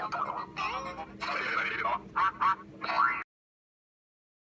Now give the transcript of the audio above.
所得